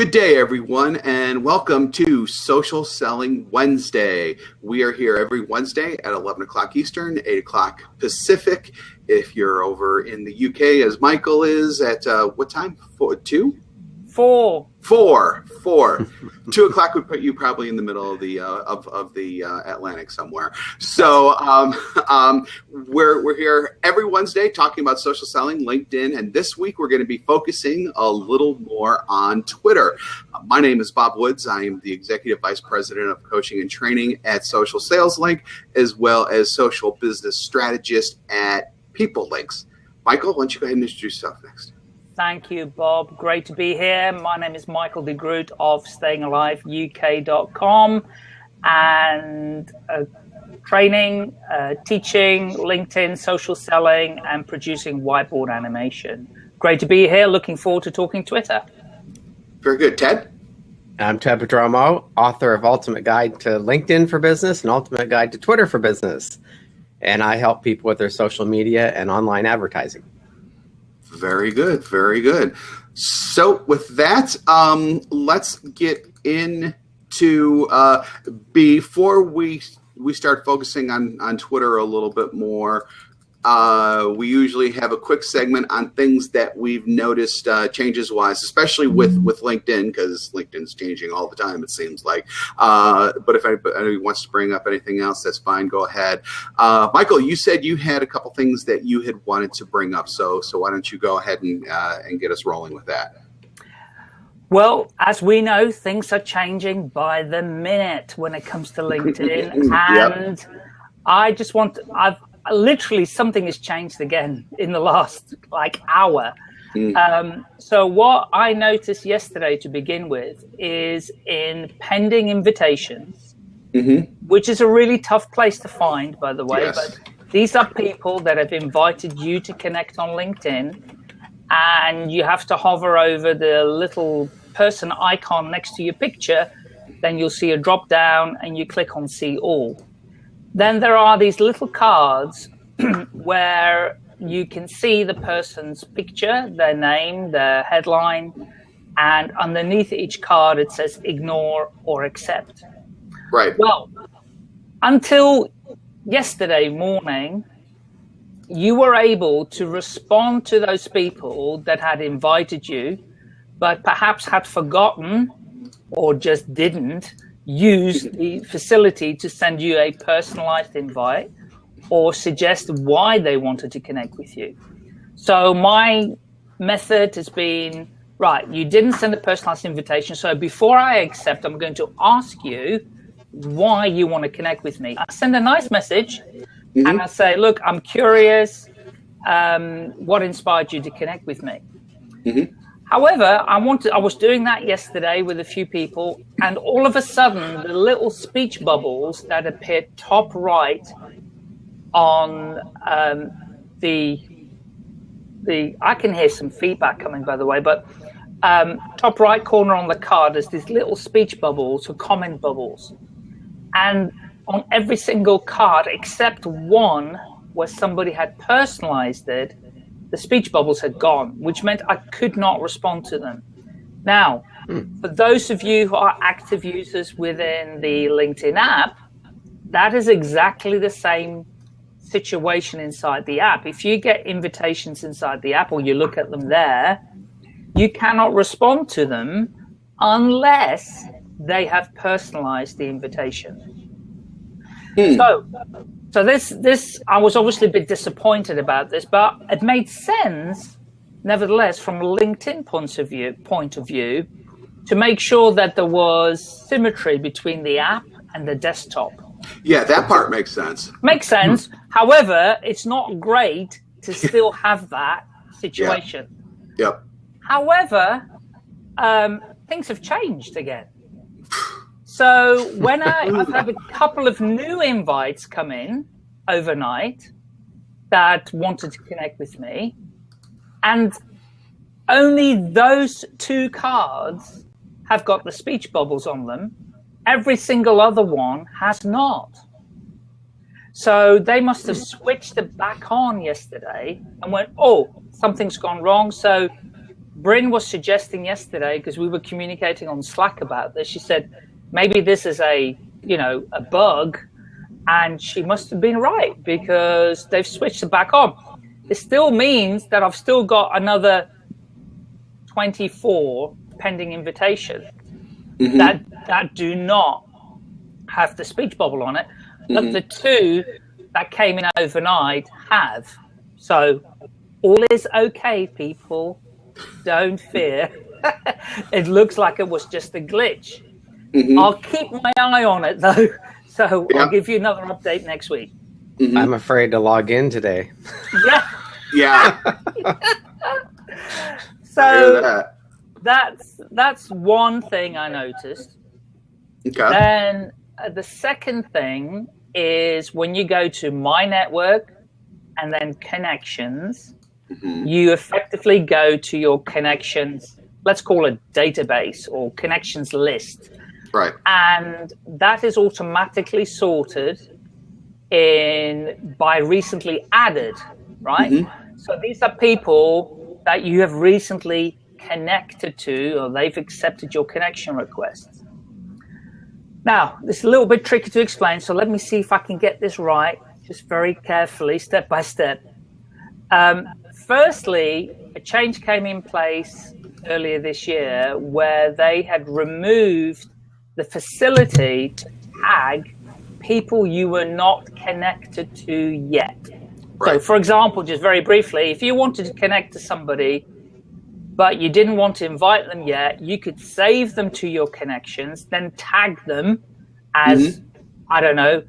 Good day, everyone, and welcome to Social Selling Wednesday. We are here every Wednesday at 11 o'clock Eastern, 8 o'clock Pacific. If you're over in the UK, as Michael is, at uh, what time? Four, two? Four. Four. Four. Two o'clock would put you probably in the middle of the uh, of, of the uh, Atlantic somewhere. So um, um, we're we're here every Wednesday talking about social selling, LinkedIn, and this week we're going to be focusing a little more on Twitter. Uh, my name is Bob Woods. I am the executive vice president of coaching and training at Social Sales Link, as well as social business strategist at PeopleLinx. Michael, why don't you go ahead and introduce yourself next? Thank you, Bob. Great to be here. My name is Michael de Groot of stayingaliveuk.com and uh, training, uh, teaching, LinkedIn, social selling, and producing whiteboard animation. Great to be here. Looking forward to talking Twitter. Very good. Ted? I'm Ted Prodromou, author of Ultimate Guide to LinkedIn for Business and Ultimate Guide to Twitter for Business. And I help people with their social media and online advertising. Very good. Very good. So with that, um, let's get into uh, before we we start focusing on on Twitter a little bit more. Uh, we usually have a quick segment on things that we've noticed uh, changes wise, especially with with LinkedIn because LinkedIn's changing all the time. It seems like. Uh, but if anybody wants to bring up anything else, that's fine. Go ahead. Uh, Michael, you said you had a couple things that you had wanted to bring up, so so why don't you go ahead and uh, and get us rolling with that? Well, as we know, things are changing by the minute when it comes to LinkedIn, and yep. I just want I've literally something has changed again in the last like hour. Mm. Um, so what I noticed yesterday to begin with is in pending invitations, mm-hmm. which is a really tough place to find, by the way. Yes. But these are people that have invited you to connect on LinkedIn, and you have to hover over the little person icon next to your picture. Then you'll see a drop down, and you click on See All. Then there are these little cards where you can see the person's picture, their name, their headline, and underneath each card it says ignore or accept. Right. Well, until yesterday morning, you were able to respond to those people that had invited you, but perhaps had forgotten or just didn't use the facility to send you a personalized invite or suggest why they wanted to connect with you. So my method has been, right, you didn't send a personalized invitation. So before I accept, I'm going to ask you why you want to connect with me. I send a nice message mm -hmm. and I say, look, I'm curious. Um, what inspired you to connect with me? Mm -hmm. However, I wanted, I was doing that yesterday with a few people, and all of a sudden, the little speech bubbles that appear top right on um, the the I can hear some feedback coming by the way, but um, top right corner on the card is these little speech bubbles or comment bubbles, and on every single card except one where somebody had personalized it the speech bubbles had gone, which meant I could not respond to them. Now, mm. for those of you who are active users within the LinkedIn app, that is exactly the same situation inside the app. If you get invitations inside the app or you look at them there, you cannot respond to them unless they have personalized the invitation. Mm. So so this, this, I was obviously a bit disappointed about this, but it made sense, nevertheless, from a LinkedIn point of view, point of view, to make sure that there was symmetry between the app and the desktop. Yeah, that part makes sense. Makes sense. However, it's not great to still have that situation. Yeah. Yep. However, um, things have changed again. So when I, I've had a couple of new invites come in overnight that wanted to connect with me, and only those two cards have got the speech bubbles on them. Every single other one has not. So they must have switched it back on yesterday and went, oh, something's gone wrong. So Brynne was suggesting yesterday because we were communicating on Slack about this. She said maybe this is a you know a bug, and she must have been right because they've switched it back on. It still means that I've still got another 24 pending invitations mm-hmm. that that do not have the speech bubble on it, but mm-hmm. the two that came in overnight have. So all is okay, people. Don't fear. it looks like it was just a glitch. Mm-hmm. I'll keep my eye on it though. So yeah. I'll give you another update next week. Mm-hmm. I'm afraid to log in today. Yeah. yeah. so that. that's that's one thing I noticed. Okay. Then uh, the second thing is when you go to my network and then connections, mm-hmm. you effectively go to your connections, let's call it database or connections list. Right. And that is automatically sorted in by recently added, right? Mm-hmm. So these are people that you have recently connected to or they've accepted your connection request. Now, this is a little bit tricky to explain, so let me see if I can get this right, just very carefully, step by step. Um, firstly, a change came in place earlier this year where they had removed the facility to tag people you were not connected to yet. Right. So, for example, just very briefly, if you wanted to connect to somebody, but you didn't want to invite them yet, you could save them to your connections, then tag them as, mm-hmm. I don't know,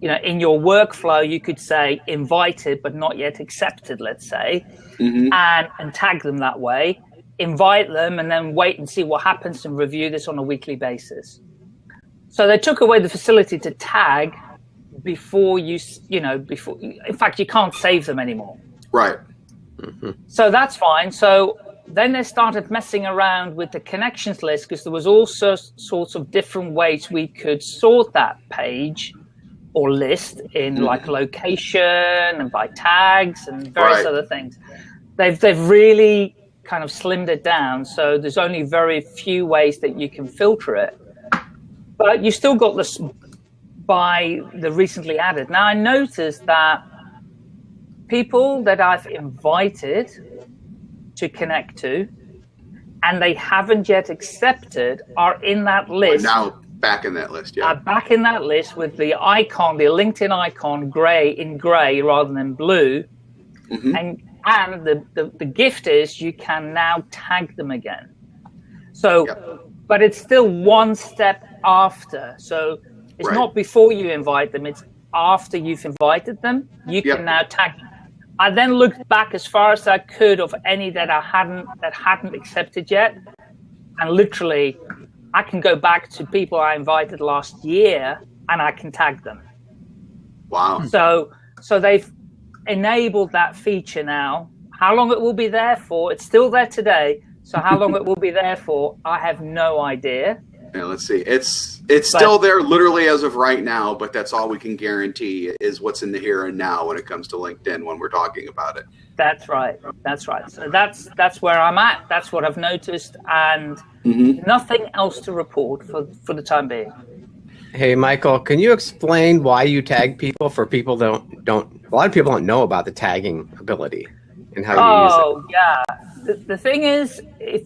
you know, in your workflow, you could say invited but not yet accepted, let's say, mm-hmm. and, and tag them that way, invite them, and then wait and see what happens and review this on a weekly basis. So they took away the facility to tag before you, you know, before, in fact, you can't save them anymore. Right. Mm-hmm. So that's fine. So then they started messing around with the connections list because there was also sorts of different ways we could sort that page or list in mm-hmm. like location and by tags and various right. other things. They've they've really kind of slimmed it down, so there's only very few ways that you can filter it but you still got this by the recently added. Now I noticed that people that I've invited to connect to and they haven't yet accepted are in that list. now back in that list, yeah. Are back in that list with the icon, the LinkedIn icon, gray in gray rather than blue. Mm-hmm. And and the, the, the gift is you can now tag them again. So, yep. but it's still one step after. So it's right. not before you invite them, it's after you've invited them. You can now tag. I then looked back as far as I could of any that I hadn't that hadn't accepted yet. And literally I can go back to people I invited last year and I can tag them. Wow. So so they've enabled that feature now. How long it will be there for, it's still there today. So how long it will be there for, I have no idea. Yeah, let's see. It's it's but, still there literally as of right now, but that's all we can guarantee is what's in the here and now when it comes to LinkedIn when we're talking about it. That's right. That's right. So that's that's where I'm at. That's what I've noticed, and mm-hmm. nothing else to report for for the time being. Hey, Michael, can you explain why you tag people for people that don't don't a lot of people don't know about the tagging ability and how you oh, use it? Oh yeah. The, the thing is, if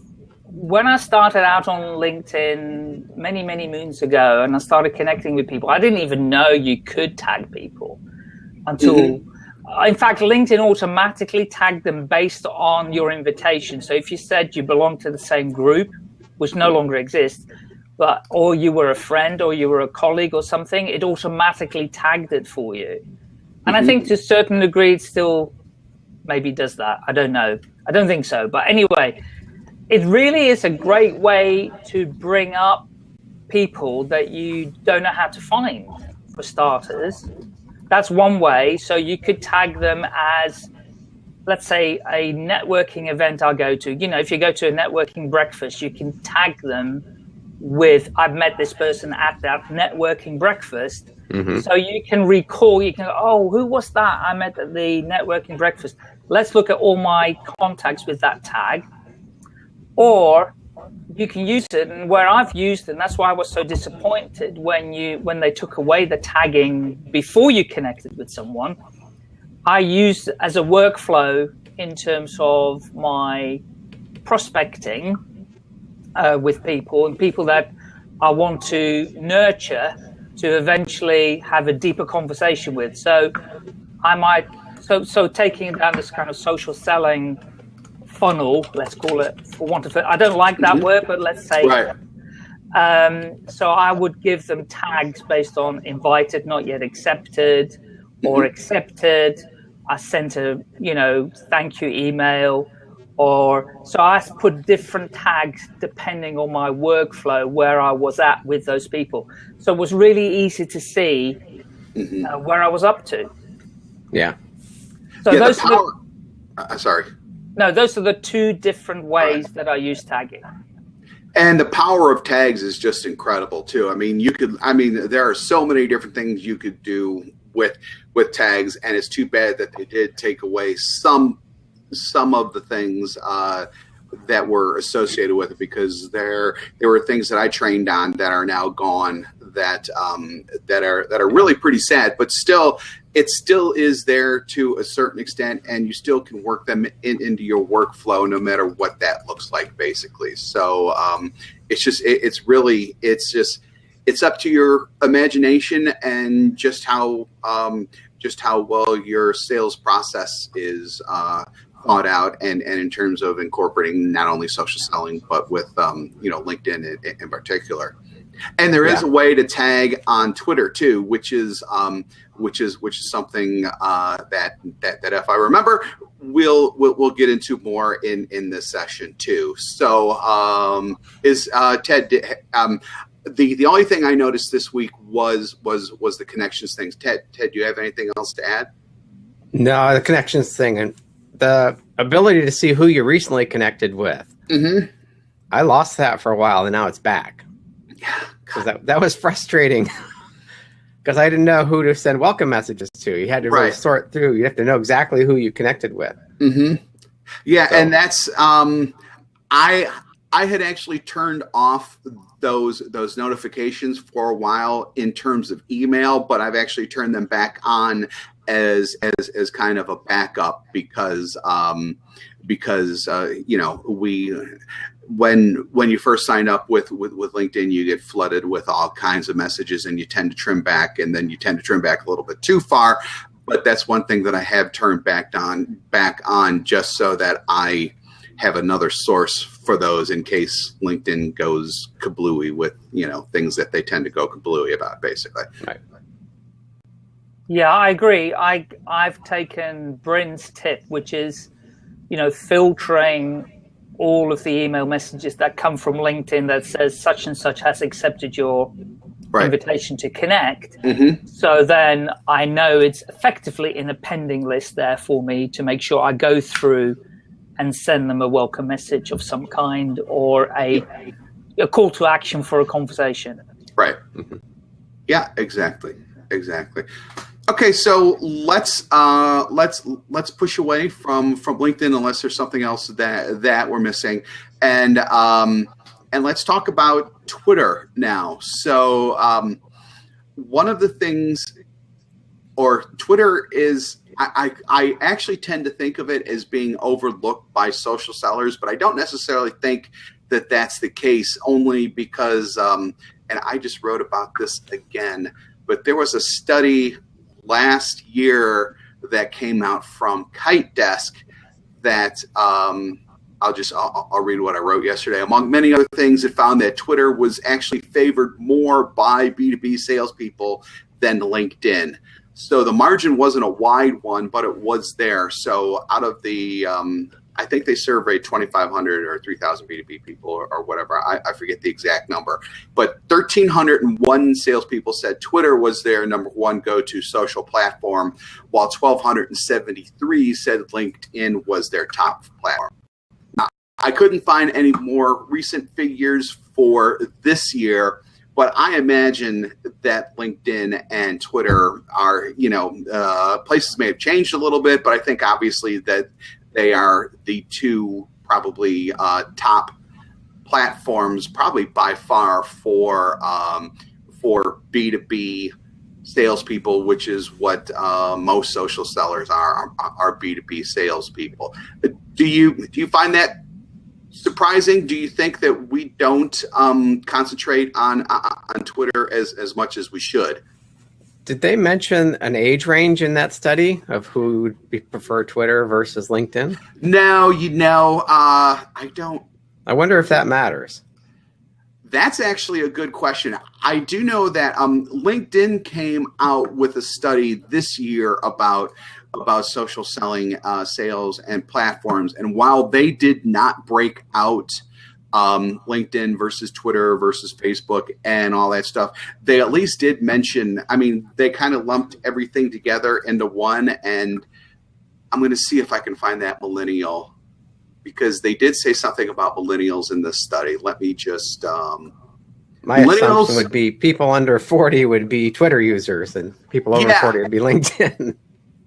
when I started out on LinkedIn many, many moons ago and I started connecting with people, I didn't even know you could tag people until, mm-hmm. in fact, LinkedIn automatically tagged them based on your invitation. So if you said you belong to the same group, which no longer exists, but or you were a friend or you were a colleague or something, it automatically tagged it for you. And mm-hmm. I think to a certain degree, it still maybe does that. I don't know. I don't think so. But anyway, it really is a great way to bring up people that you don't know how to find for starters that's one way so you could tag them as let's say a networking event i'll go to you know if you go to a networking breakfast you can tag them with i've met this person at that networking breakfast mm-hmm. so you can recall you can go, oh who was that i met at the networking breakfast let's look at all my contacts with that tag or you can use it and where I've used it, and that's why I was so disappointed when you when they took away the tagging before you connected with someone. I used as a workflow in terms of my prospecting uh, with people and people that I want to nurture to eventually have a deeper conversation with. So I might so so taking down this kind of social selling funnel, let's call it, for want of it. I don't like that mm -hmm. word, but let's say. Right. Um, so I would give them tags based on invited, not yet accepted, or mm -hmm. accepted. I sent a, you know, thank you email, or so I put different tags depending on my workflow where I was at with those people. So it was really easy to see mm -hmm. uh, where I was up to. Yeah. So yeah, those. Power, the, uh, sorry. No, those are the two different ways right. that I use tagging. And the power of tags is just incredible too. I mean, you could, I mean, there are so many different things you could do with with tags, and it's too bad that they did take away some some of the things uh, that were associated with it because there there were things that I trained on that are now gone that um, that are that are really pretty sad, but still it still is there to a certain extent and you still can work them in, into your workflow no matter what that looks like basically. So um, it's just it, it's really it's just it's up to your imagination and just how um, just how well your sales process is uh, thought out and and in terms of incorporating not only social selling but with um, you know linkedin in, in particular and there is yeah. a way to tag on Twitter too, which is um, which is which is something uh, that that that if I remember, we'll we'll, we'll get into more in in this session too. So um, is uh, Ted? Um, the the only thing I noticed this week was was was the connections things. Ted, Ted, do you have anything else to add? No, the connections thing and the ability to see who you recently connected with. Mm -hmm. I lost that for a while, and now it's back. Because that, that was frustrating. Because I didn't know who to send welcome messages to. You had to really sort through. You have to know exactly who you connected with. Mm-hmm. Yeah, so. and that's um, I I had actually turned off those those notifications for a while in terms of email, but I've actually turned them back on as as as kind of a backup because um, because uh, you know we when when you first sign up with, with with linkedin you get flooded with all kinds of messages and you tend to trim back and then you tend to trim back a little bit too far. But that's one thing that i have turned back on back on just so that i have another source for those in case linkedin goes kablooey with you know things that they tend to go kablooey about basically. Right yeah i agree i i've taken Brynne's tip which is you know filtering all of the email messages that come from LinkedIn that says such and such has accepted your right. invitation to connect. Mm-hmm. So then I know it's effectively in a pending list there for me to make sure I go through and send them a welcome message of some kind or a a call to action for a conversation. Right. Mm-hmm. Yeah, exactly. Exactly. Okay, so let's uh, let's let's push away from from LinkedIn unless there's something else that that we're missing, and um, and let's talk about Twitter now. So um, one of the things, or Twitter is. I, I actually tend to think of it as being overlooked by social sellers, but I don't necessarily think that that's the case only because, um, and I just wrote about this again, but there was a study last year that came out from KiteDesk that um, I'll just I'll, I'll, read what I wrote yesterday. Among many other things, it found that Twitter was actually favored more by B2B salespeople than LinkedIn. So the margin wasn't a wide one, but it was there. So out of the um, I think they surveyed 2,500 or 3,000 B2B people or, or whatever. I, I, forget the exact number. But 1,301 salespeople said Twitter was their number one go to social platform, while 1,273 said LinkedIn was their top platform. Now, I couldn't find any more recent figures for this year. But I imagine that LinkedIn and Twitter are, you know, uh, places may have changed a little bit, but I think obviously that they are the two probably uh, top platforms probably by far for um, for B two B salespeople, which is what uh, most social sellers are are B two B salespeople. Do you do you find that surprising? Do you think that we don't um, concentrate on uh, on Twitter as as much as we should? Did they mention an age range in that study of who would prefer Twitter versus LinkedIn? No, you know, uh, I don't. I wonder if that matters. That's actually a good question. I do know that um, LinkedIn came out with a study this year about about social selling, uh, sales, and platforms. And while they did not break out um, LinkedIn versus Twitter versus Facebook and all that stuff, they at least did mention. I mean, they kind of lumped everything together into one. And I'm going to see if I can find that millennial because they did say something about millennials in this study. Let me just. Um, My assumption would be people under 40 would be Twitter users, and people over yeah. 40 would be LinkedIn.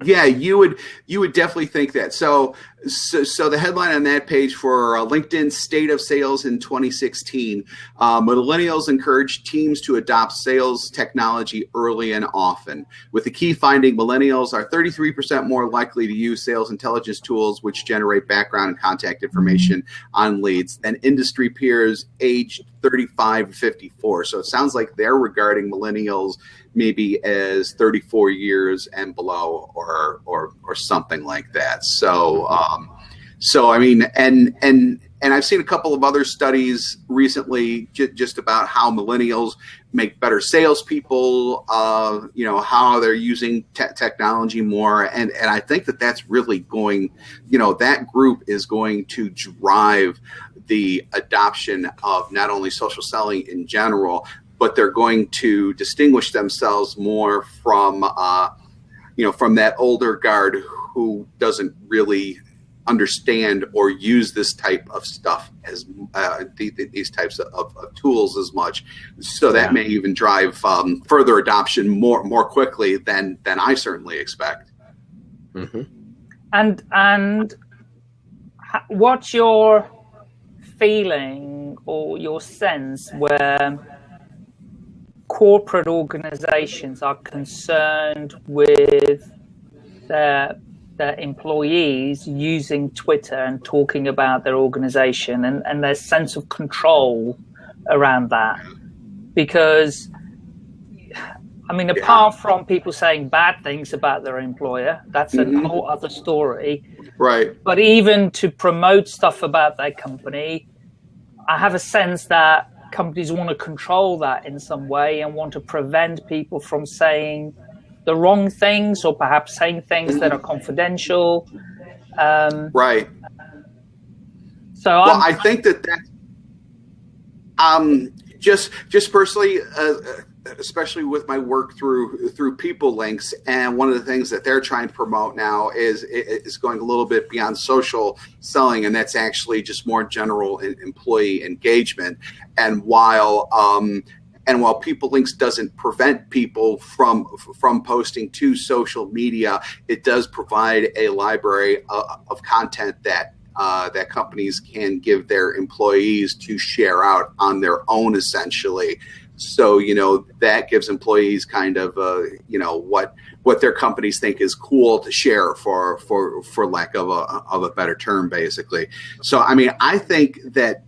yeah, you would you would definitely think that. So so, so the headline on that page for uh, LinkedIn State of Sales in 2016: uh, Millennials encourage teams to adopt sales technology early and often. With the key finding, millennials are 33% more likely to use sales intelligence tools, which generate background and contact information on leads, than industry peers aged 35 to 54. So it sounds like they're regarding millennials maybe as 34 years and below or or or something like that so um, so i mean and and and i've seen a couple of other studies recently j- just about how millennials make better salespeople uh, you know how they're using te- technology more. And and i think that that's really going you know that group is going to drive the adoption of not only social selling in general, but they're going to distinguish themselves more from uh, you know from that older guard who doesn't really understand or use this type of stuff as uh, these types of, of, tools as much. So that yeah. may even drive um, further adoption more more quickly than than I certainly expect. Mm-hmm. And and what's your feeling or your sense where corporate organizations are concerned with their their employees using Twitter and talking about their organization and, and their sense of control around that. Because, I mean, apart from people saying bad things about their employer, that's mm-hmm. a whole other story. Right. But even to promote stuff about their company, I have a sense that companies want to control that in some way and want to prevent people from saying the wrong things or perhaps saying things that are confidential. Um, right. So well, i think that that um, just just personally, uh, especially with my work through through PeopleLinx and one of the things that they're trying to promote now is is going a little bit beyond social selling and that's actually just more general employee engagement and while um, and while PeopleLinx doesn't prevent people from from posting to social media it does provide a library of, of content that uh, that companies can give their employees to share out on their own essentially. So you know that gives employees kind of uh, you know what what their companies think is cool to share for for for lack of a of a better term basically. So i mean i think that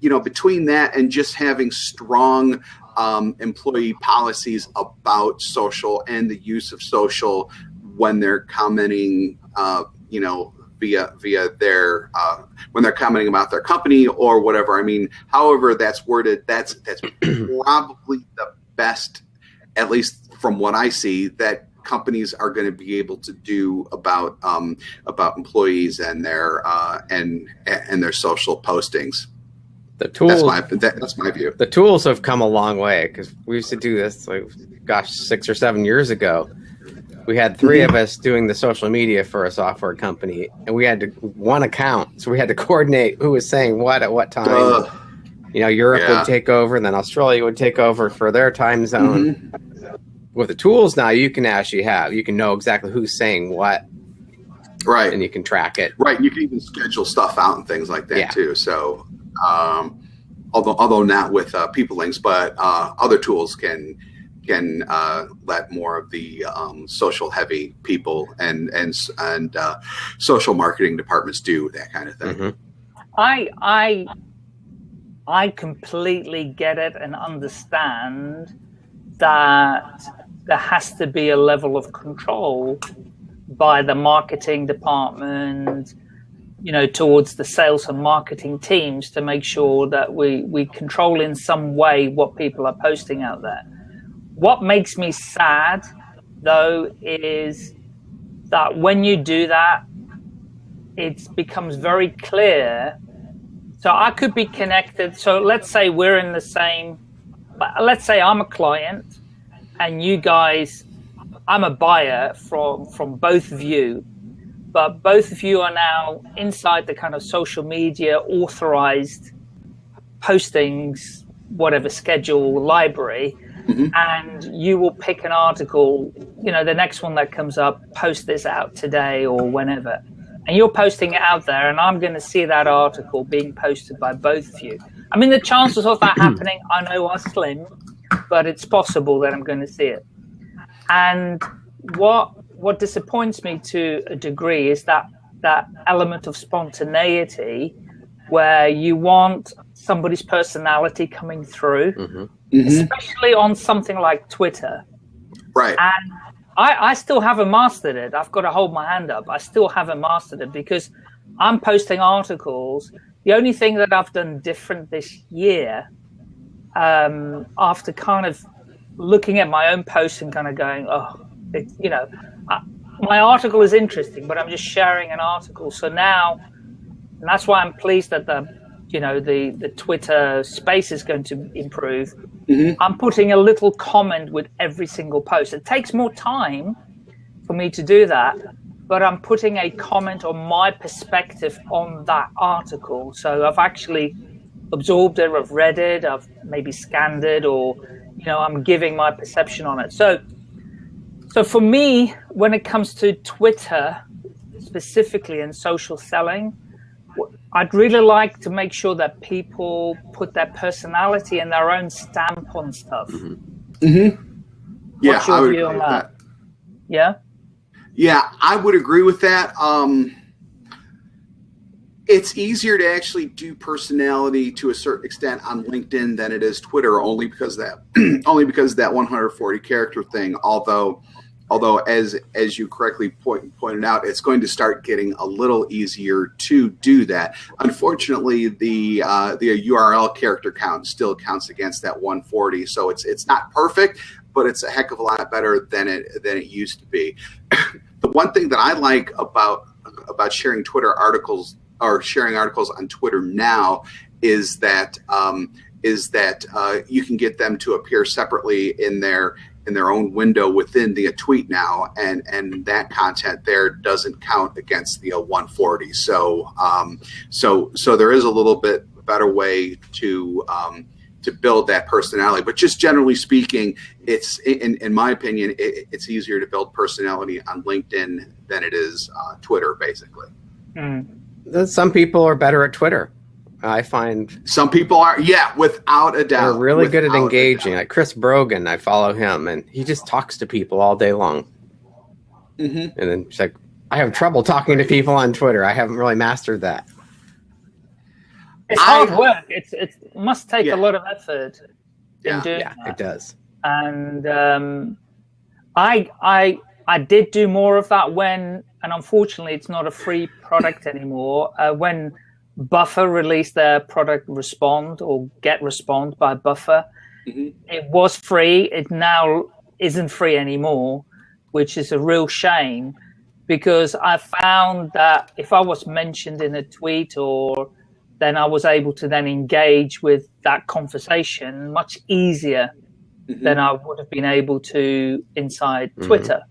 you know between that and just having strong um, employee policies about social and the use of social when they're commenting uh, you know via via their uh, when they're commenting about their company or whatever. I mean, however that's worded, that's that's probably the best, at least from what I see, that companies are going to be able to do about um, about employees and their uh, and and their social postings. The tools. That's my, that, that's my view. The tools have come a long way because we used to do this like, gosh, six or seven years ago we had 3 mm-hmm. of us doing the social media for a software company, and we had to one account, so we had to coordinate who was saying what at what time. Uh, you know, Europe yeah. would take over, and then Australia would take over for their time zone. Mm-hmm. With the tools now, you can actually have you can know exactly who's saying what, right, and you can track it. Right, you can even schedule stuff out and things like that yeah. too. So, um, although although not with uh, PeopleLinx, but uh, other tools can can uh, let more of the um, social heavy people and and and uh, social marketing departments do that kind of thing. Mm-hmm. I I I completely get it and understand that there has to be a level of control by the marketing department you know towards the sales and marketing teams to make sure that we we control in some way what people are posting out there. What makes me sad though is that when you do that it becomes very clear. So i could be connected. So let's say we're in the same let's say i'm a client and you guys i'm a buyer from from both of you but both of you are now inside the kind of social media authorized postings, whatever schedule library, mm-hmm. and you will pick an article, you know, the next one that comes up, post this out today or whenever. And you're posting it out there, and I'm going to see that article being posted by both of you. I mean, the chances of that happening, I know, are slim, but it's possible that I'm going to see it. And what what disappoints me to a degree is that that element of spontaneity where you want somebody's personality coming through, mm-hmm. Mm-hmm. especially on something like Twitter. Right. And I, I still haven't mastered it. I've got to hold my hand up. I still haven't mastered it because I'm posting articles. The only thing that I've done different this year, um, after kind of looking at my own posts and kind of going, oh, it, you know, my article is interesting, but I'm just sharing an article. So now, and that's why I'm pleased that the, you know, the the Twitter space is going to improve. Mm-hmm. I'm putting a little comment with every single post. It takes more time for me to do that, but I'm putting a comment on my perspective on that article. So I've actually absorbed it, I've read it, I've maybe scanned it, or you know, I'm giving my perception on it. So so for me, when it comes to Twitter specifically and social selling, I'd really like to make sure that people put their personality and their own stamp on stuff. Mm-hmm. Mm-hmm. Yeah, What's your I would view on that? that? Yeah. Yeah, I would agree with that. Um, it's easier to actually do personality to a certain extent on LinkedIn than it is Twitter, only because that only because that 140 character thing. Although although as as you correctly point, pointed out it's going to start getting a little easier to do that. Unfortunately the uh, the url character count still counts against that 140 so it's it's not perfect but it's a heck of a lot better than it than it used to be. The one thing that i like about about sharing twitter articles or sharing articles on twitter now is that um, is that uh, you can get them to appear separately in their in their own window within the tweet now, and and that content there doesn't count against the 140. So um, so so there is a little bit better way to um, to build that personality. But just generally speaking, it's in, in my opinion, it, it's easier to build personality on LinkedIn than it is uh, Twitter, basically. Mm. Some people are better at Twitter. I find some people are, yeah, without a doubt. They're really good at engaging. Like Chris Brogan, I follow him, and he just talks to people all day long. Mm-hmm. And then she's like, I have trouble talking to people on Twitter. I haven't really mastered that. It's hard work. It's it must take yeah. a lot of effort. Yeah, yeah, that. it does. And um, I I I did do more of that when, and unfortunately, it's not a free product anymore. Uh, when Buffer released their product Respond or Get Respond by Buffer. Mm-hmm. It was free. It now isn't free anymore, which is a real shame because I found that if I was mentioned in a tweet or then I was able to then engage with that conversation much easier mm-hmm. than I would have been able to inside mm-hmm. Twitter.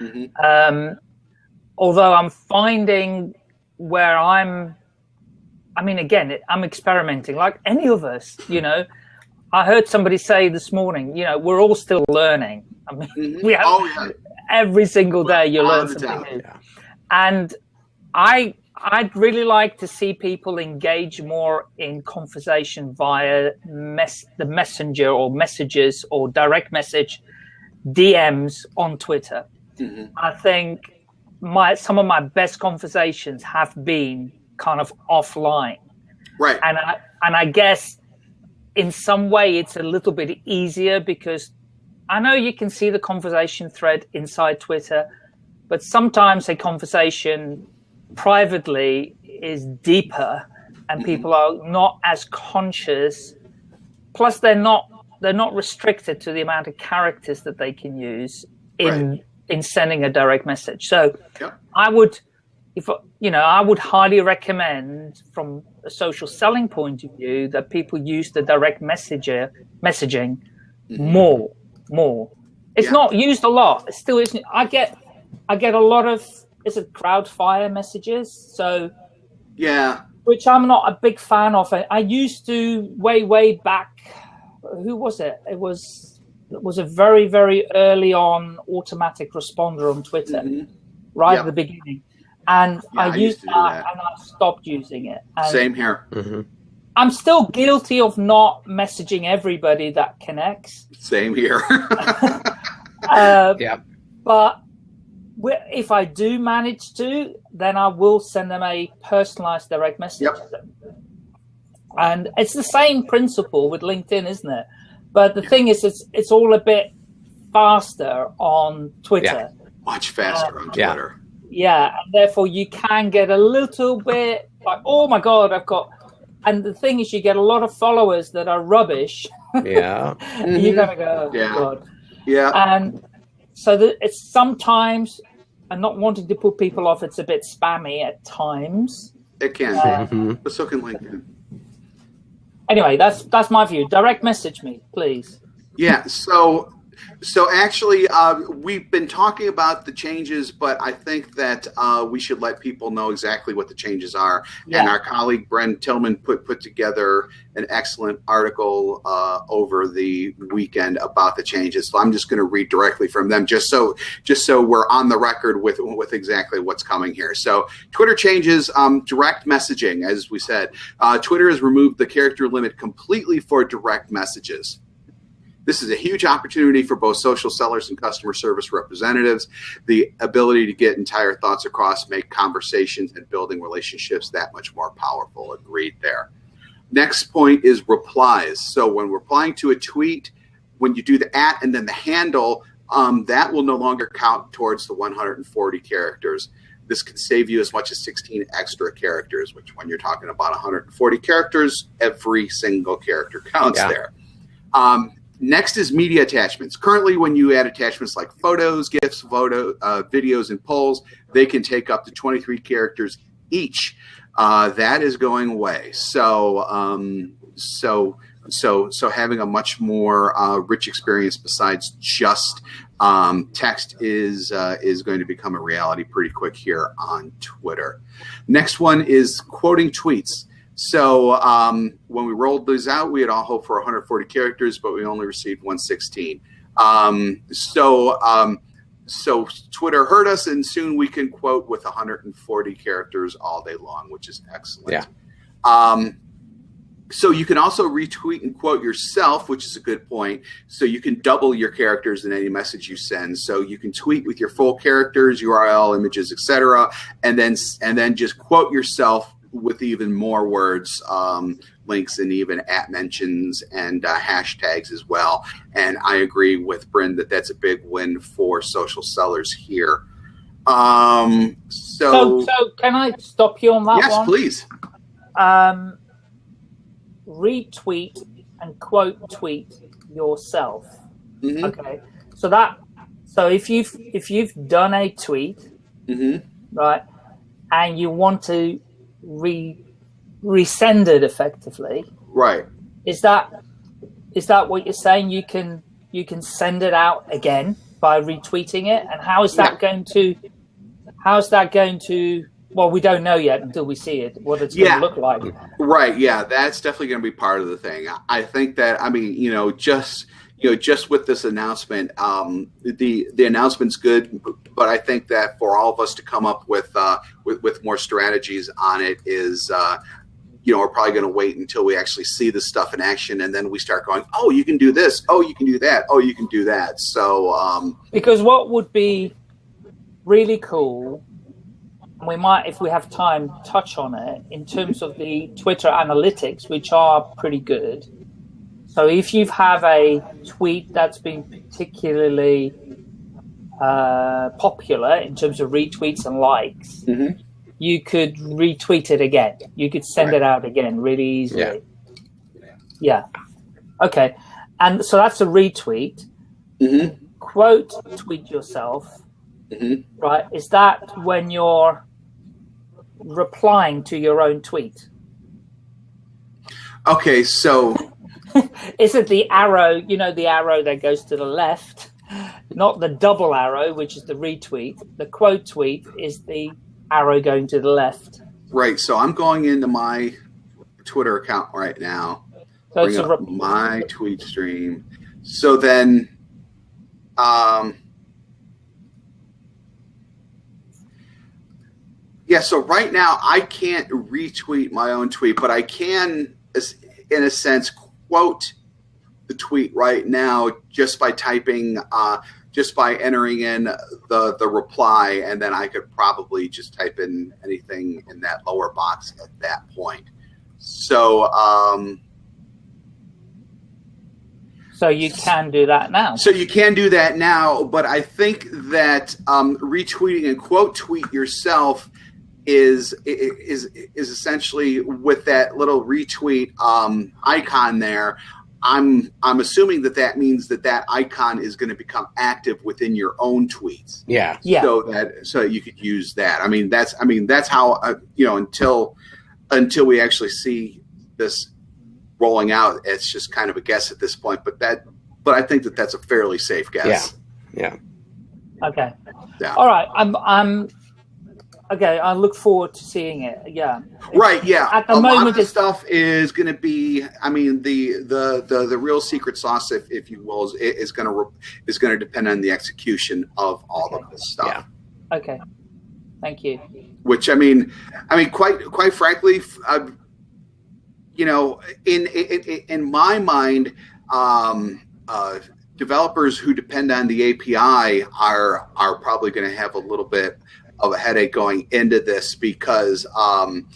Mm-hmm. Um, although I'm finding where I'm I mean, again, I'm experimenting like any of us, you know. I heard somebody say this morning, you know, we're all still learning. I mean, mm-hmm. we have oh, yeah. every single day you learn something new. Yeah. And I I'd really like to see people engage more in conversation via mess, the messenger or messages or direct message DMs on Twitter. Mm-hmm. I think my some of my best conversations have been kind of offline. Right. And I and I guess in some way it's a little bit easier because I know you can see the conversation thread inside Twitter, but sometimes a conversation privately is deeper and mm-hmm. people are not as conscious plus they're not they're not restricted to the amount of characters that they can use in right. in sending a direct message so i would if you know i would highly recommend from a social selling point of view that people use the direct messenger messaging mm-hmm. more more it's yeah. not used a lot it still isn't i get i get a lot of is it crowdfire messages. So yeah, which I'm not a big fan of. I, I used to way way back. Who was it? It was it was a very very early on automatic responder on Twitter, mm-hmm. right at the beginning. And yeah, I, used, that, that, and I stopped using it. And Same here. Mm-hmm. I'm still guilty of not messaging everybody that connects. Same here. uh, yeah. But if I do manage to, then I will send them a personalized direct message. Yep. And it's the same principle with LinkedIn, isn't it? But the thing is, it's it's all a bit faster on Twitter. Yeah. Much faster uh, on Twitter. Yeah. Yeah, and therefore you can get a little bit like, oh my god, I've got. And the thing is, you get a lot of followers that are rubbish. Yeah, you're gonna go, oh, yeah. God. Yeah, and so that it's sometimes and not wanting to put people off, it's a bit spammy at times. It can, uh, mm-hmm. but so can LinkedIn. Anyway, that's that's my view. Direct message me, please. Yeah. So so actually, uh, we've been talking about the changes, but I think that uh, we should let people know exactly what the changes are. Yeah. And our colleague Brynne Tillman put put together an excellent article uh, over the weekend about the changes. So I'm just going to read directly from them, just so just so we're on the record with with exactly what's coming here. So Twitter changes um, direct messaging, as we said. Uh, Twitter has removed the character limit completely for direct messages. This is a huge opportunity for both social sellers and customer service representatives. The ability to get entire thoughts across, make conversations and building relationships that much more powerful. Agreed there. Next point is replies. So when replying to a tweet, when you do the at and then the handle, um, that will no longer count towards the 140 characters. This can save you as much as 16 extra characters, which when you're talking about 140 characters, every single character counts yeah. there. Um, Next is media attachments. Currently, when you add attachments like photos, GIFs, photo, uh, videos, and polls, they can take up to 23 characters each. Uh, that is going away. So, um, so, so, so having a much more uh, rich experience besides just um, text is uh, is going to become a reality pretty quick here on Twitter. Next one is quoting tweets. So um, when we rolled these out, we had all hoped for 140 characters, but we only received 116. Um, so um, so Twitter heard us, and soon we can quote with 140 characters all day long, which is excellent. Yeah. Um, so you can also retweet and quote yourself, which is a good point. So you can double your characters in any message you send. So you can tweet with your full characters, URL, images, etc., and then and then just quote yourself with even more words, um, links, and even at mentions and uh, hashtags as well. And I agree with Brynne that that's a big win for social sellers here. Um, so, so, so can I stop you on that yes, one? please. Um, retweet and quote tweet yourself. Mm-hmm. Okay, so that so if you've if you've done a tweet, mm-hmm. right, and you want to re resended effectively. Right. Is that is that what you're saying? You can you can send it out again by retweeting it, and how is that yeah. going to how is that going to well, we don't know yet until we see it, what it's yeah. going to look like. Right. Yeah, that's definitely going to be part of the thing. I think that, I mean, you know, just you know, just with this announcement, um, the the announcement's good. But I think that for all of us to come up with uh, with, with more strategies on it is uh, you know, we're probably going to wait until we actually see the stuff in action, and then we start going, oh, you can do this, oh, you can do that, oh, you can do that. So, um, because what would be really cool, and we might, if we have time, touch on it in terms of the Twitter analytics, which are pretty good. So, if you have a tweet that's been particularly uh, popular in terms of retweets and likes. Mm-hmm you could retweet it again. You could send right. it out again really easily. Yeah. yeah. Okay. And so that's a retweet. Mm-hmm. Quote tweet yourself. Mm-hmm. Right. Is that when you're replying to your own tweet? Okay. So. is it the arrow, you know, the arrow that goes to the left? Not the double arrow, which is the retweet. The quote tweet is the arrow going to the left. Right. So I'm going into my Twitter account right now. So bring up my tweet stream. So then, um, yeah. So right now I can't retweet my own tweet, but I can, in a sense, quote the tweet right now just by typing. Uh, just by entering in the the reply, and then I could probably just type in anything in that lower box at that point. So. Um, so you can do that now. So you can do that now, but I think that um, retweeting and quote tweet yourself is is is essentially with that little retweet um, icon there. I'm I'm assuming that that means that that icon is going to become active within your own tweets. Yeah. Yeah. So that so you could use that. I mean that's I mean that's how uh, you know until until we actually see this rolling out, it's just kind of a guess at this point. But that but I think that that's a fairly safe guess. Yeah. Yeah. Okay. Yeah. All right. I'm I'm okay, I look forward to seeing it. Yeah. Right. Yeah. At the a moment, lot of stuff is going to be. I mean, the the the the real secret sauce, if if you will, is, is going to is going to depend on the execution of all okay. of this stuff. Yeah. Okay. Thank you. Which I mean, I mean, quite quite frankly, uh, you know, in, in in my mind, um, uh, developers who depend on the API are are probably going to have a little bit of a headache going into this because um,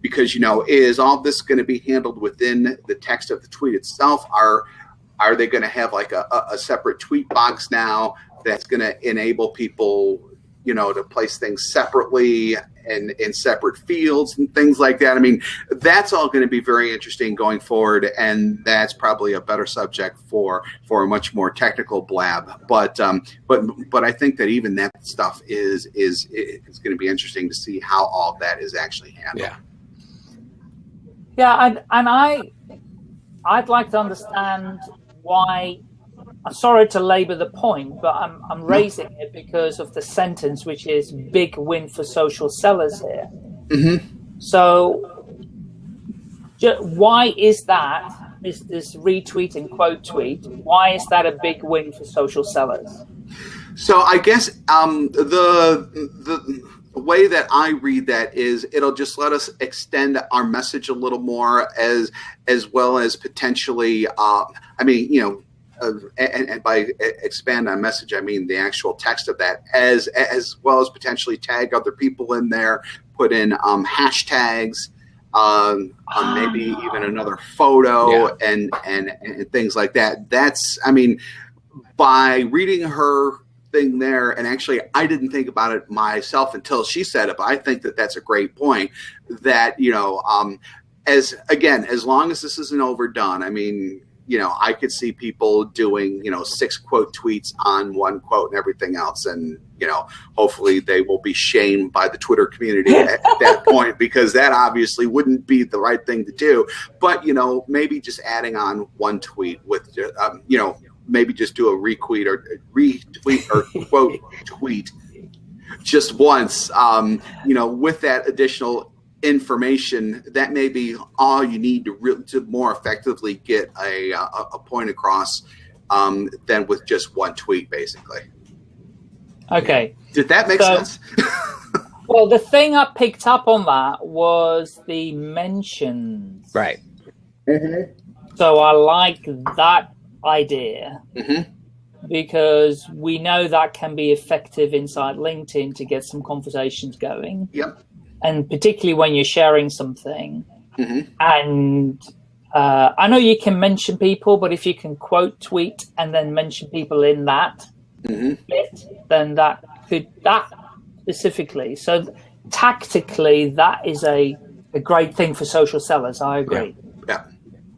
because you know is all this going to be handled within the text of the tweet itself? Are are they going to have like a, a separate tweet box now that's going to enable people you know to place things separately and in separate fields and things like that. I mean, that's all going to be very interesting going forward, and that's probably a better subject for for a much more technical blab. But um, but but I think that even that stuff is is is going to be interesting to see how all that is actually handled. Yeah. Yeah, and and I I'd like to understand why I'm sorry to labour the point, but I'm, I'm raising it because of the sentence, which is big win for social sellers here. Mm-hmm. So, why is that? This, this retweet and quote tweet, why is that a big win for social sellers? So, I guess um, the, the way that I read that is it'll just let us extend our message a little more as as well as potentially uh, I mean you know and, and, by expand on message, I mean the actual text of that, as as well as potentially tag other people in there, put in um, hashtags, um, um, maybe even another photo, yeah. and, and and things like that. That's, I mean, by reading her thing there, and actually, I didn't think about it myself until she said it. But I think that that's a great point. That you know, um, as again, as long as this isn't overdone, I mean you know, I could see people doing, you know, six quote tweets on one quote and everything else. And, you know, hopefully they will be shamed by the Twitter community at, at that point because that obviously wouldn't be the right thing to do. But, you know, maybe just adding on one tweet with, um, you know, maybe just do a retweet or retweet or quote tweet just once, um, you know, with that additional information that may be all you need to really to more effectively get a, a, a point across um, than with just one tweet basically Okay. Did that make so, sense? well, the thing I picked up on that was the mentions. Right. Mm-hmm. So I like that idea. Mm-hmm because we know that can be effective inside LinkedIn to get some conversations going. Yep. And particularly when you're sharing something. Mm-hmm. And uh, I know you can mention people, but if you can quote tweet and then mention people in that mm-hmm. bit, then that could that specifically. So tactically, that is a, a great thing for social sellers. I agree. Yeah.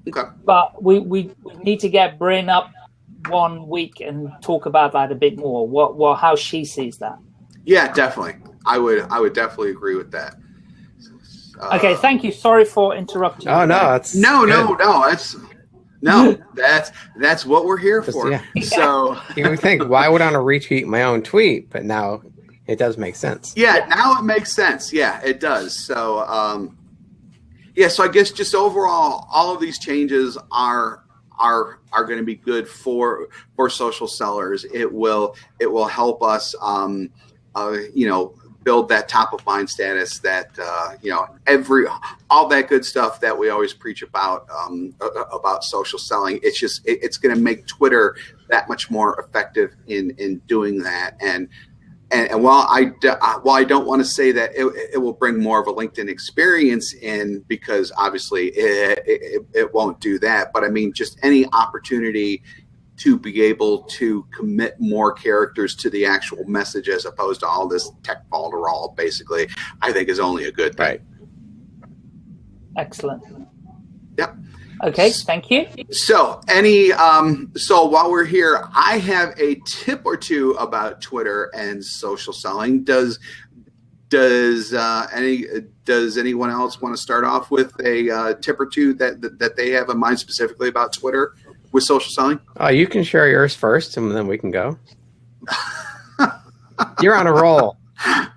yeah. Okay. But we, we, we need to get Brynne up one week and talk about that a bit more. What, what, how she sees that. Yeah, definitely. I would, I would definitely agree with that. Uh, okay, thank you. Sorry for interrupting. Oh no, that's no, no, no. That's no, that's that's what we're here for. Yeah. So you would think, why would I want to retweet my own tweet? But now it does make sense. Yeah, yeah. now it makes sense. Yeah, it does. So um, yeah, so I guess just overall, all of these changes are are are going to be good for for social sellers. It will it will help us, um, uh, you know, build that top of mind status that uh, you know every all that good stuff that we always preach about um, about social selling it's just it, it's going to make twitter that much more effective in in doing that. And and, and while I while I don't want to say that it, it, will bring more of a LinkedIn experience in because obviously it, it, it won't do that, but I mean just any opportunity to be able to commit more characters to the actual message as opposed to all this tech balderall basically i think is only a good thing. Right. Excellent. Yep. Okay thank you. So any um so while we're here i have a tip or two about twitter and social selling. Does does uh, any does anyone else want to start off with a uh, tip or two that, that, that they have in mind specifically about Twitter with social selling? Oh, you can share yours first, and then we can go. You're on a roll. I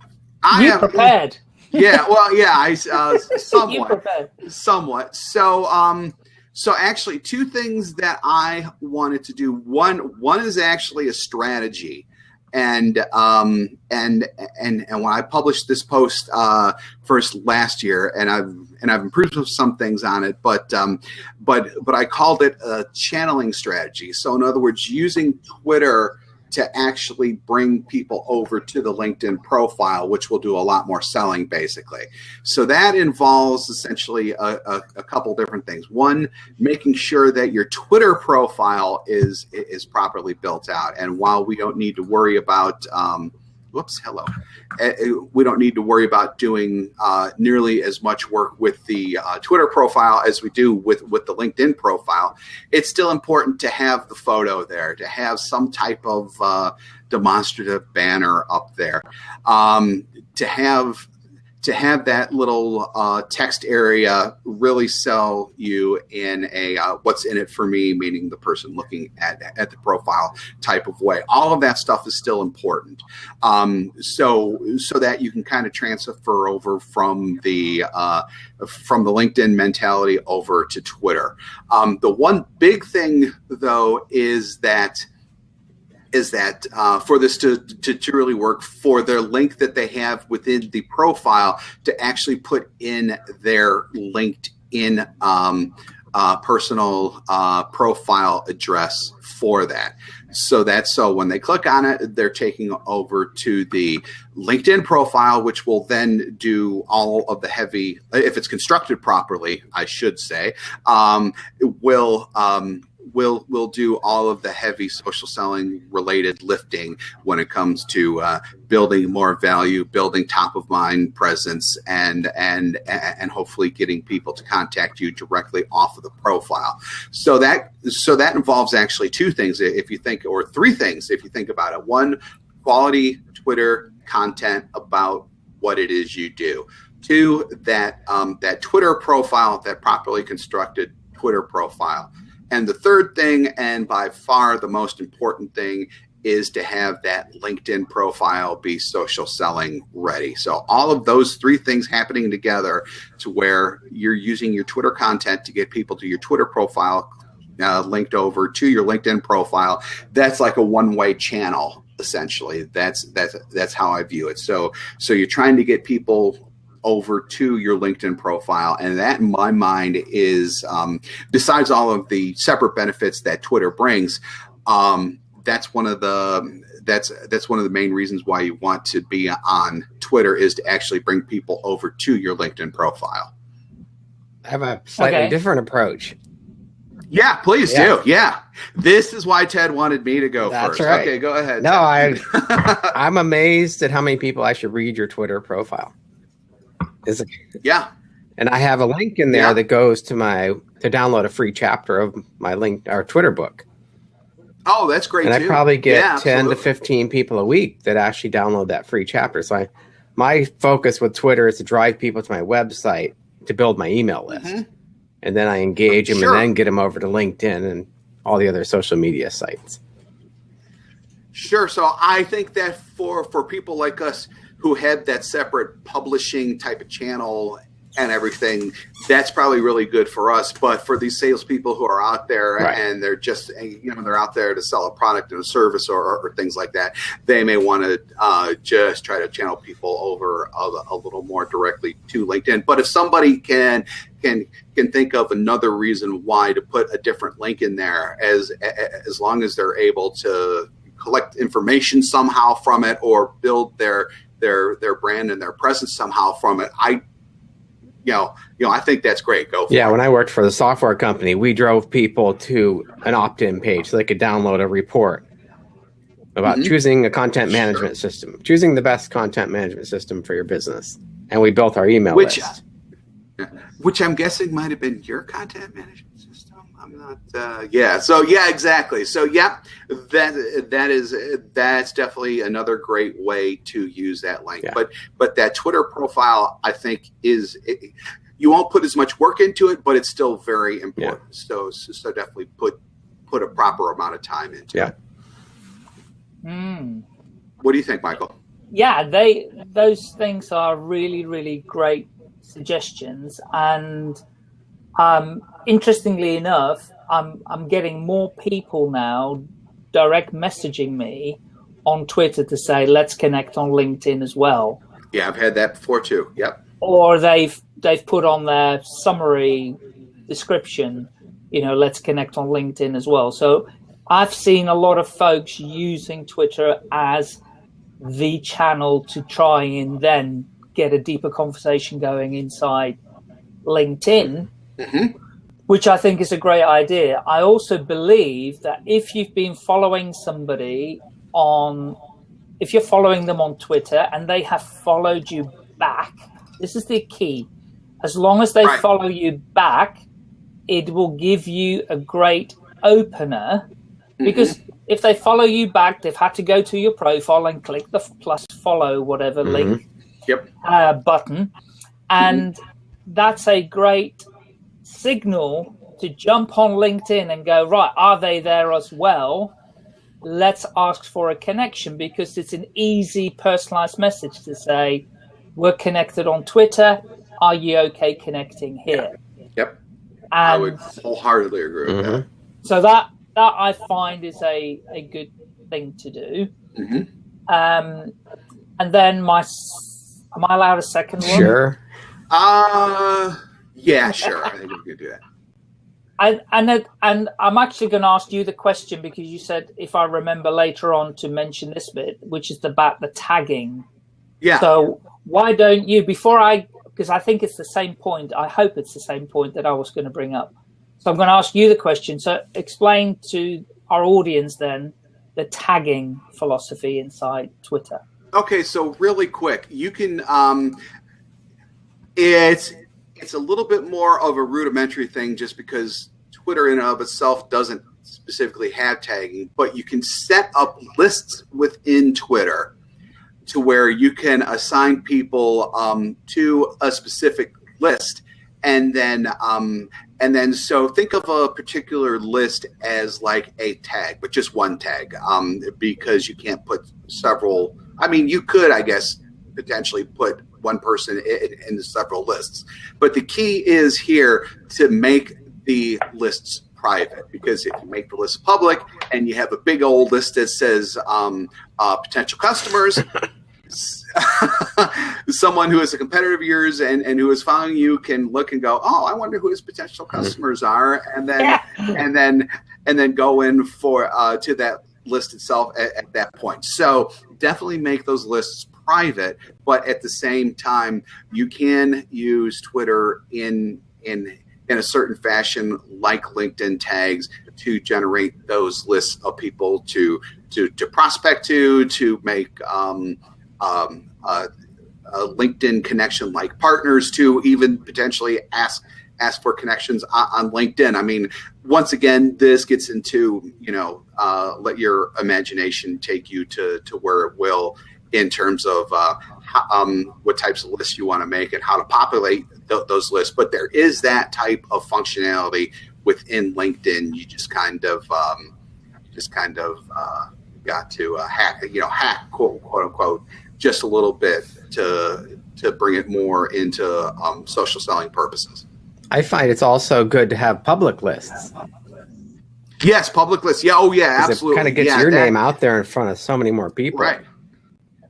you am prepared. Yeah, well, yeah, I uh, somewhat, somewhat. So, um, so actually, two things that I wanted to do. One, one is actually a strategy and um, and and and when I published this post uh, first last year, and I've and I've improved some things on it, but um, but but I called it a channeling strategy. So in other words, using Twitter to actually bring people over to the LinkedIn profile, which will do a lot more selling basically. So that involves essentially a, a, a, couple different things. One, making sure that your Twitter profile is is properly built out. And while we don't need to worry about um, whoops, hello. Uh, we don't need to worry about doing uh, nearly as much work with the uh, Twitter profile as we do with, with the LinkedIn profile. It's still important to have the photo there, to have some type of uh, demonstrative banner up there, um, to have to have that little uh, text area really sell you in a uh, what's in it for me, meaning the person looking at, at the profile type of way. All of that stuff is still important. Um, so so that you can kind of transfer over from the uh, from the LinkedIn mentality over to Twitter. Um, the one big thing though is that is that uh, for this to, to, to, really work for their link that they have within the profile to actually put in their LinkedIn um, uh, personal uh, profile address for that. So that's so when they click on it, they're taking over to the LinkedIn profile, which will then do all of the heavy, if it's constructed properly, I should say, um, will um, we'll we'll do all of the heavy social selling related lifting when it comes to uh, building more value, building top of mind presence, and and and hopefully getting people to contact you directly off of the profile. So that so that involves actually two things if you think, or three things if you think about it. One, quality Twitter content about what it is you do. Two, that um, that Twitter profile, that properly constructed Twitter profile. And the third thing, and by far the most important thing, is to have that LinkedIn profile be social selling ready. So all of those three things happening together to where you're using your Twitter content to get people to your Twitter profile uh, linked over to your LinkedIn profile. That's like a one way channel essentially that's that's that's how i view it so so you're trying to get people over to your linkedin profile and that in my mind is um, besides all of the separate benefits that twitter brings um, that's one of the that's that's one of the main reasons why you want to be on twitter is to actually bring people over to your linkedin profile I have a slightly okay. different approach. Yeah, please yeah. do. Yeah. This is why Ted wanted me to go That's first. Right. Okay, go ahead. No, I I'm amazed at how many people actually read your Twitter profile. Is it Yeah. And I have a link in there yeah. that goes to my to download a free chapter of my link our Twitter book. Oh, that's great. And too. I probably get yeah, 10 absolutely. to 15 people a week that actually download that free chapter. So I my focus with Twitter is to drive people to my website to build my email list. Mm-hmm and then I engage them sure. and then get them over to LinkedIn and all the other social media sites. Sure. So I think that for for people like us who have that separate publishing type of channel and everything, that's probably really good for us. But for these salespeople who are out there right. and they're just, you know, they're out there to sell a product and a service or, or, or things like that, they may want to uh, just try to channel people over a, a, little more directly to LinkedIn. But if somebody can can can think of another reason why to put a different link in there, as as long as they're able to collect information somehow from it or build their their their brand and their presence somehow from it, I you know, you know, I think that's great. Go. yeah, it. Yeah, when I worked for the software company, we drove people to an opt-in page so they could download a report about mm-hmm. choosing a content management sure. system, choosing the best content management system for your business, and we built our email which, list. Which I'm guessing might have been your content management. I'm not. Uh, yeah. So yeah, exactly. So yeah, that that is that's definitely another great way to use that link. Yeah. But but that Twitter profile, I think, is. It, you won't put as much work into it, but it's still very important. Yeah. So, so definitely put put a proper amount of time into yeah. it. Mm. What do you think, Michael? Yeah, they those things are really really great suggestions and um, interestingly enough, I'm I'm getting more people now direct messaging me on Twitter to say let's connect on LinkedIn as well. Yeah, I've had that before too. Yep. Or they've they've put on their summary description, you know, let's connect on LinkedIn as well. So I've seen a lot of folks using Twitter as the channel to try and then get a deeper conversation going inside LinkedIn Mm-hmm. Which I think is a great idea. I also believe that if you've been following somebody on, if you're following them on Twitter and they have followed you back, this is the key. As long as they right. follow you back, it will give you a great opener mm-hmm. because if they follow you back, they've had to go to your profile and click the plus follow whatever mm-hmm. link yep. uh, button, and mm-hmm. that's a great signal to jump on LinkedIn and go, right, are they there as well? Let's ask for a connection because it's an easy personalized message to say, we're connected on Twitter. Are you okay connecting here? Yep. And I would wholeheartedly agree with mm-hmm. that. So that that I find is a, a good thing to do. Mm-hmm. Um, and then my, am I allowed a second one? Sure. Uh, yeah, sure. I think we could do that. And and and I'm actually going to ask you the question because you said if I remember later on to mention this bit, which is about the tagging. Yeah. So why don't you before I because I think it's the same point. I hope it's the same point that I was going to bring up. So I'm going to ask you the question. So explain to our audience then the tagging philosophy inside Twitter. Okay, so really quick, you can um, it's it's a little bit more of a rudimentary thing just because Twitter in and of itself doesn't specifically have tagging, but you can set up lists within Twitter to where you can assign people um, to a specific list and then um, and then so think of a particular list as like a tag but just one tag um, because you can't put several i mean you could i guess potentially put one person in, in several lists. But the key is here to make the lists private because if you make the list public and you have a big old list that says um, uh, potential customers, someone who is a competitor of yours and, and who is following you can look and go, oh, I wonder who his potential mm-hmm. customers are, and then yeah. and then and then go in for uh, to that list itself at, at that point. So definitely make those lists private, but at the same time, you can use Twitter in in in a certain fashion, like LinkedIn tags, to generate those lists of people to to to prospect to, to make um, um, a LinkedIn connection like partners, to even potentially ask ask for connections on, on LinkedIn. I mean, once again, this gets into you know uh, let your imagination take you to to where it will in terms of uh, how, um, what types of lists you want to make and how to populate th those lists. But there is that type of functionality within LinkedIn. You just kind of um, just kind of uh, got to uh, hack, you know, hack quote, quote unquote, just a little bit to to bring it more into um, social selling purposes. I find it's also good to have public lists. Yes, public lists. Yeah. Oh, yeah. Absolutely. It kind of gets yeah, your that, name out there in front of so many more people. Right.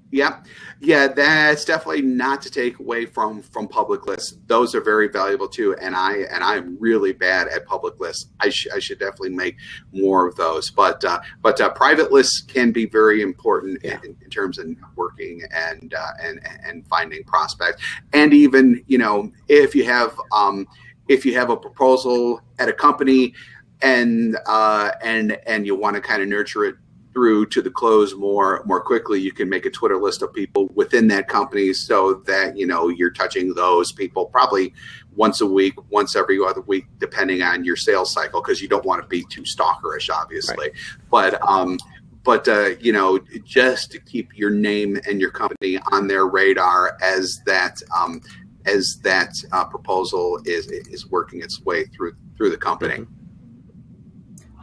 Yeah, yeah, that's definitely not to take away from from public lists. Those are very valuable too, and I and I'm really bad at public lists. I, sh I should definitely make more of those. But uh, but uh, private lists can be very important yeah. in, in, terms of networking and uh, and and finding prospects, and even you know if you have um, if you have a proposal at a company and uh, and and you want to kind of nurture it through to the close more more quickly you can make a twitter list of people within that company so that you know you're touching those people probably once a week once every other week depending on your sales cycle because you don't want to be too stalkerish obviously right. but um but uh, you know just to keep your name and your company on their radar as that um, as that uh, proposal is is working its way through through the company.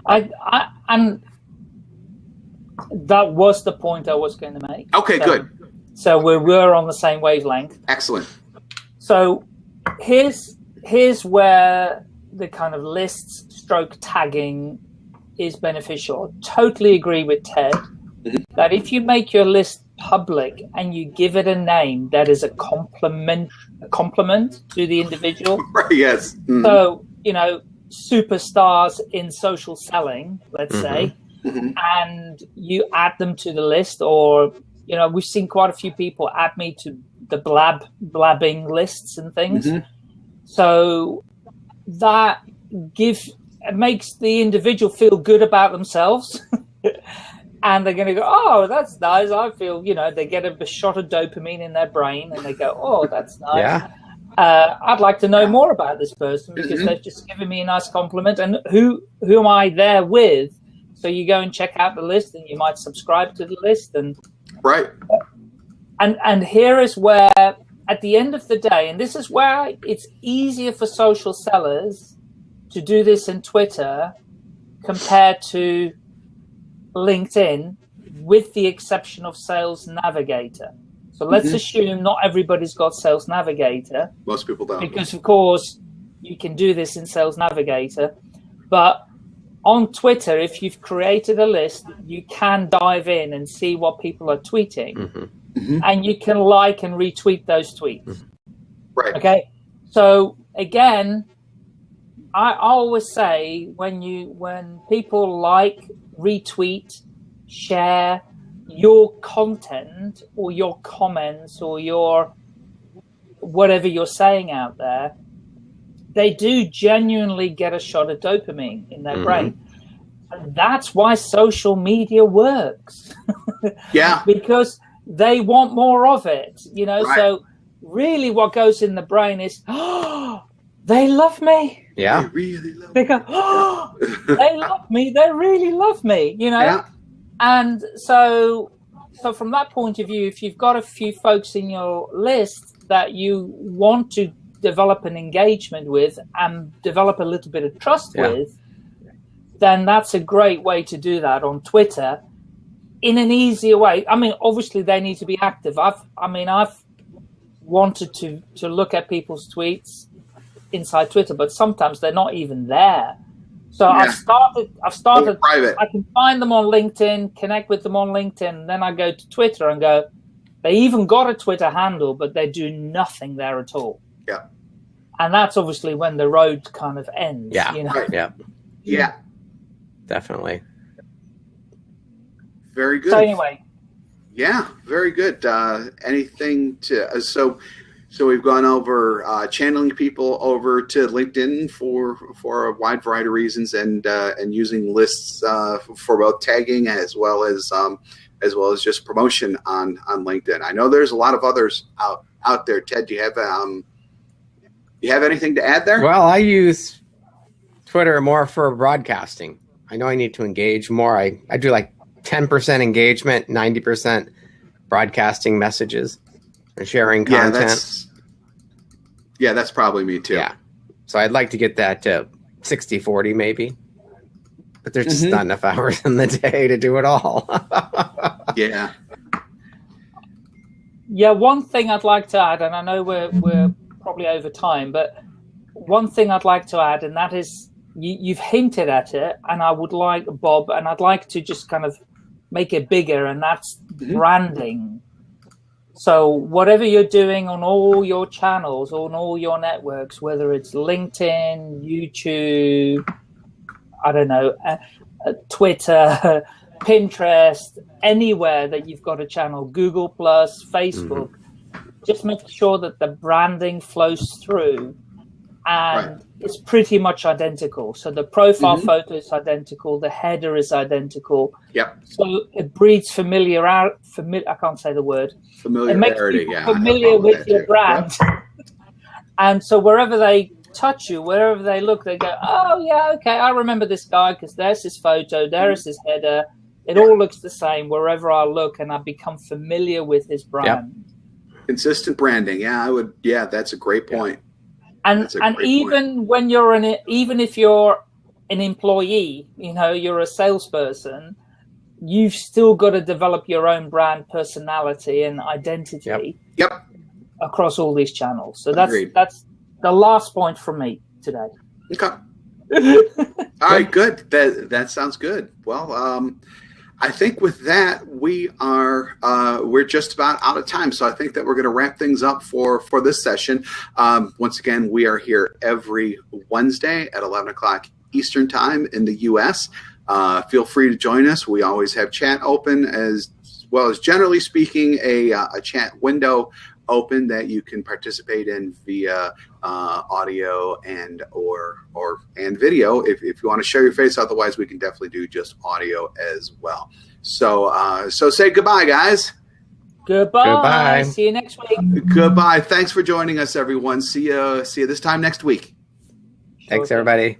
I, I I'm that was the point I was going to make. Okay, so, good. So we were on the same wavelength. Excellent. So here's here's where the kind of lists stroke tagging is beneficial. I Totally agree with Ted mm-hmm. that if you make your list public and you give it a name that is a compliment a compliment to the individual. right, yes. Mm-hmm. So, you know, superstars in social selling, let's mm-hmm. say, mm-hmm. and you add them to the list or you know we've seen quite a few people add me to the blab blabbing lists and things mm-hmm. so that give it makes the individual feel good about themselves and they're going to go oh that's nice i feel you know they get a shot of dopamine in their brain and they go oh that's nice yeah uh, I'd like to know more about this person because mm-hmm. they've just given me a nice compliment. And who who am I there with? So you go and check out the list, and you might subscribe to the list, and right. And and here is where, at the end of the day, and this is where it's easier for social sellers to do this in Twitter compared to LinkedIn, with the exception of Sales Navigator. So let's mm-hmm. assume not everybody's got Sales Navigator. Most people don't. Because of course you can do this in Sales Navigator, but on Twitter, if you've created a list, you can dive in and see what people are tweeting, mm-hmm. Mm-hmm. and you can like and retweet those tweets. Mm-hmm. Right. Okay. So again, I always say when you when people like, retweet, share your content or your comments or your whatever you're saying out there, they do genuinely get a shot of dopamine in their mm-hmm. brain. And that's why social media works. yeah. because they want more of it, you know. Right. So really what goes in the brain is, oh, they love me. Yeah. They really love they go, oh, they love me. They really love me, you know. Yeah. And so so from that point of view, if you've got a few folks in your list that you want to develop an engagement with and develop a little bit of trust yeah. with, then that's a great way to do that on Twitter in an easier way. I mean, obviously they need to be active. I've, I mean, I've wanted to to look at people's tweets inside Twitter, but sometimes they're not even there. So yeah. I've started. I've started. private. I can find them on LinkedIn, connect with them on LinkedIn. Then I go to Twitter and go. They even got a Twitter handle, but they do nothing there at all. Yeah. And that's obviously when the road kind of ends. Yeah. You know? Right. Yeah. Yeah. Definitely. Very good. So anyway. Yeah, very good. Uh, anything to uh, so so we've gone over uh, channeling people over to LinkedIn for for a wide variety of reasons, and uh, and using lists uh, for both tagging as well as um, as well as just promotion on on LinkedIn. I know there's a lot of others out out there. Ted, do you have um, you have anything to add there? Well, I use Twitter more for broadcasting. I know I need to engage more. I, I do like 10% engagement, 90% broadcasting messages and sharing content. Yeah, that's, yeah, that's probably me too. Yeah. So I'd like to get that to 60 40 maybe. But there's just mm-hmm. not enough hours in the day to do it all. yeah. Yeah, one thing I'd like to add, and I know we're we're probably over time, but one thing I'd like to add, and that is you, you've hinted at it, and I would like Bob, and I'd like to just kind of make it bigger, and that's mm-hmm. branding. So whatever you're doing on all your channels, on all your networks, whether it's LinkedIn, YouTube, I don't know, uh, uh, Twitter, Pinterest, anywhere that you've got a channel, Google Plus, Facebook, mm-hmm. Just make sure that the branding flows through and right. it's pretty much identical. So the profile mm-hmm. photo is identical, the header is identical. Yep. So it breeds familiar. Famili- I can't say the word. Familiarity. Yeah, familiar with your too. brand. Yep. and so wherever they touch you, wherever they look, they go, "Oh yeah, okay, I remember this guy because there's his photo, there's his header. It all looks the same wherever I look, and I become familiar with his brand." Yep. Consistent branding. Yeah, I would. Yeah, that's a great point. point and and even point. when you're an even if you're an employee you know you're a salesperson you've still got to develop your own brand personality and identity yep, yep. across all these channels so that's Agreed. that's the last point for me today okay all right good that that sounds good well um I think with that we are uh, we're just about out of time, so I think that we're going to wrap things up for for this session. Um, once again, we are here every Wednesday at eleven o'clock Eastern time in the U.S. Uh, feel free to join us. We always have chat open as well as generally speaking a, uh, a chat window open that you can participate in via uh, audio and or or and video if, if you want to share your face. Otherwise we can definitely do just audio as well. So uh, so say goodbye guys. Goodbye. goodbye. See you next week. Goodbye. Thanks for joining us everyone. See you see you this time next week. Thanks everybody